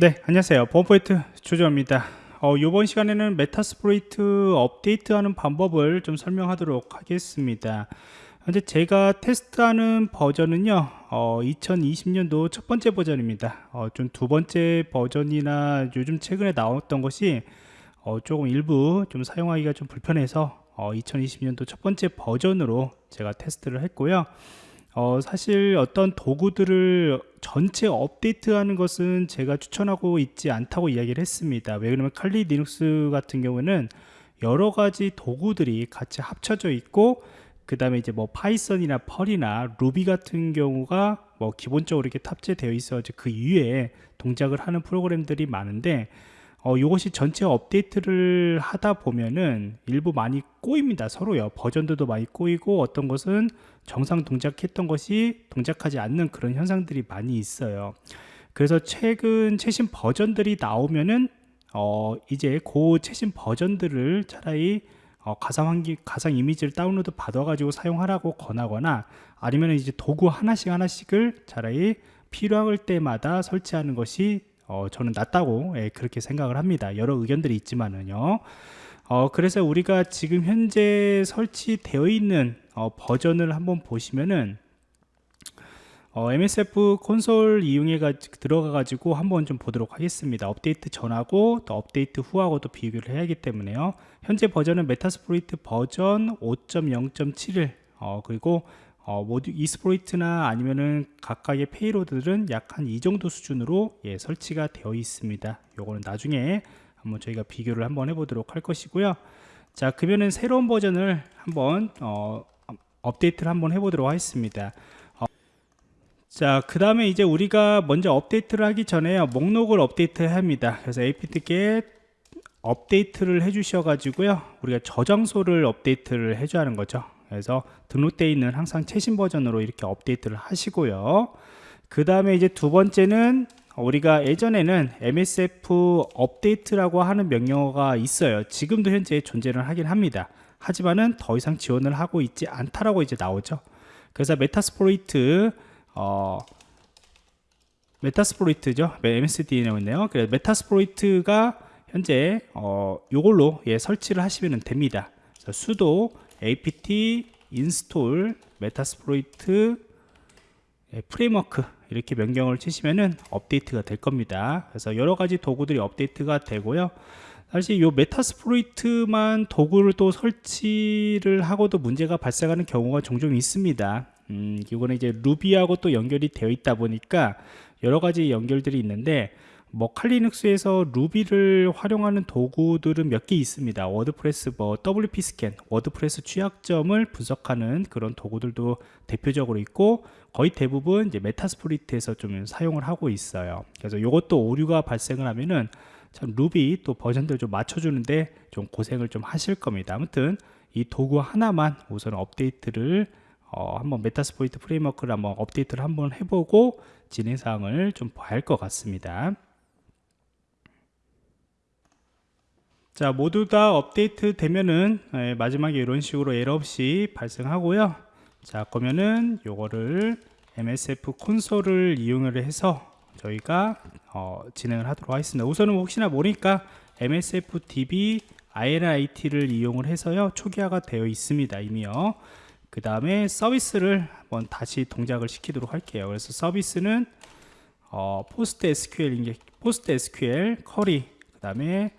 네 안녕하세요. 보안포인트 조조입니다. 어, 이번 시간에는 메타스플로이트 업데이트하는 방법을 좀 설명하도록 하겠습니다. 현재 제가 테스트하는 버전은요 어, 2020년도 첫 번째 버전입니다. 어, 좀 두 번째 버전이나 요즘 최근에 나왔던 것이 어, 조금 일부 좀 사용하기가 좀 불편해서 2020년도 어, 첫 번째 버전으로 제가 테스트를 했고요 어, 사실 어떤 도구들을 전체 업데이트하는 것은 제가 추천하고 있지 않다고 이야기를 했습니다. 왜 그러면 칼리 리눅스 같은 경우는 여러 가지 도구들이 같이 합쳐져 있고 그 다음에 이제 뭐 파이썬이나 펄이나 루비 같은 경우가 뭐 기본적으로 이렇게 탑재되어 있어 그 위에 동작을 하는 프로그램들이 많은데 어, 이것이 전체 업데이트를 하다 보면은 일부 많이 꼬입니다. 서로요. 버전들도 많이 꼬이고 어떤 것은 정상 동작했던 것이 동작하지 않는 그런 현상들이 많이 있어요. 그래서 최근 최신 버전들이 나오면은 어, 이제 그 최신 버전들을 차라리 어, 가상 환기 가상 이미지를 다운로드 받아 가지고 사용하라고 권하거나 아니면 이제 도구 하나씩 하나씩을 차라리 필요할 때마다 설치하는 것이 어, 저는 낫다고 예, 그렇게 생각을 합니다. 여러 의견들이 있지만은요. 어, 그래서 우리가 지금 현재 설치되어 있는 어, 버전을 한번 보시면은 어, MSF 콘솔 이용해 가 들어가 가지고 한번 좀 보도록 하겠습니다. 업데이트 전하고 또 업데이트 후하고 또 비교를 해야 하기 때문에요. 현재 버전은 메타스플로이트 버전 5.0.71 어, 그리고 어, 모두 exploit이나 아니면은 각각의 payload들은 약 한 이 정도 수준으로 예, 설치가 되어 있습니다. 요거는 나중에 한번 저희가 비교를 한번 해보도록 할 것이고요. 자 그러면은 새로운 버전을 한번 어, 업데이트를 한번 해보도록 하겠습니다. 어, 자 그 다음에 이제 우리가 먼저 업데이트를 하기 전에 목록을 업데이트 해야 합니다. 그래서 apt-get update를 해 주셔 가지고요 우리가 저장소를 업데이트를 해줘야 하는 거죠 그래서 등록되어 있는 항상 최신 버전으로 이렇게 업데이트를 하시고요. 그 다음에 이제 두 번째는 우리가 예전에는 MSF update라고 하는 명령어가 있어요. 지금도 현재 존재를 하긴 합니다. 하지만은 더 이상 지원을 하고 있지 않다라고 이제 나오죠. 그래서 메타스플로이트 어, Metasploit죠. MSDN에 있네요. 그래서 Metasploit가 현재 어, 요걸로 예, 설치를 하시면 됩니다. sudo apt install metasploit framework 이렇게 명령을 치시면은 업데이트가 될 겁니다. 그래서 여러 가지 도구들이 업데이트가 되고요. 사실 이 Metasploit만 도구를 또 설치를 하고도 문제가 발생하는 경우가 종종 있습니다. 음, 이거는 이제 Ruby하고 또 연결이 되어 있다 보니까 여러 가지 연결들이 있는데 뭐 칼리눅스에서 루비를 활용하는 도구들은 몇 개 있습니다. WordPress 뭐 WPScan WordPress 취약점을 분석하는 그런 도구들도 대표적으로 있고 거의 대부분 이제 Metasploit에서 좀 사용을 하고 있어요. 그래서 이것도 오류가 발생을 하면은 참 루비 또 버전들 좀 맞춰주는데 좀 고생을 좀 하실 겁니다. 아무튼 이 도구 하나만 우선 업데이트를 어, 한번 Metasploit framework를 한번 업데이트를 한번 해보고 진행사항을 좀 봐야 할 것 같습니다 자 모두 다 업데이트 되면은 예, 마지막에 이런 식으로 에러 없이 발생하고요. 자 그러면은 요거를 msfconsole을 이용을 해서 저희가 어, 진행을 하도록 하겠습니다. 우선은 혹시나 모르니까 msfdb init를 이용을 해서요 초기화가 되어 있습니다 이미요. 그 다음에 서비스를 한번 다시 동작을 시키도록 할게요. 그래서 서비스는 어, 포스트 SQL 포스트 SQL 커리 그 다음에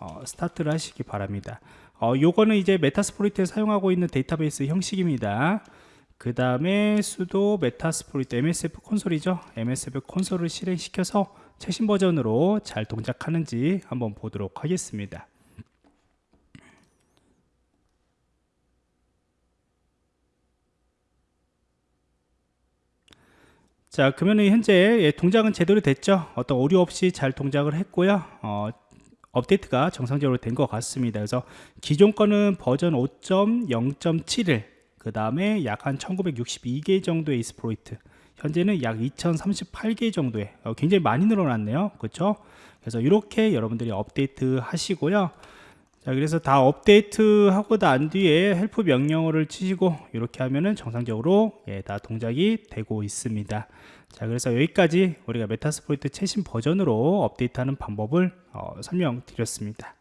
어, start를 하시기 바랍니다. 어, 요거는 이제 Metasploit에 사용하고 있는 데이터베이스 형식입니다. 그 다음에 sudo Metasploit msfconsole이죠. msfconsole을 실행시켜서 최신 버전으로 잘 동작하는지 한번 보도록 하겠습니다. 자 그러면 현재 예, 동작은 제대로 됐죠? 어떤 오류 없이 잘 동작을 했고요. 어, 업데이트가 정상적으로 된 것 같습니다. 그래서 기존 거는 버전 5.0.7을 그 다음에 약 한 1962개 정도의 exploit 현재는 약 2038개 정도의 어, 굉장히 많이 늘어났네요. 그렇죠 그래서 이렇게 여러분들이 업데이트 하시고요 자 그래서 다 업데이트 하고 난 뒤에 help 명령어를 치시고 이렇게 하면은 정상적으로 예, 다 동작이 되고 있습니다. 자 그래서 여기까지 우리가 메타스포이트 최신 버전으로 업데이트하는 방법을 어, 설명드렸습니다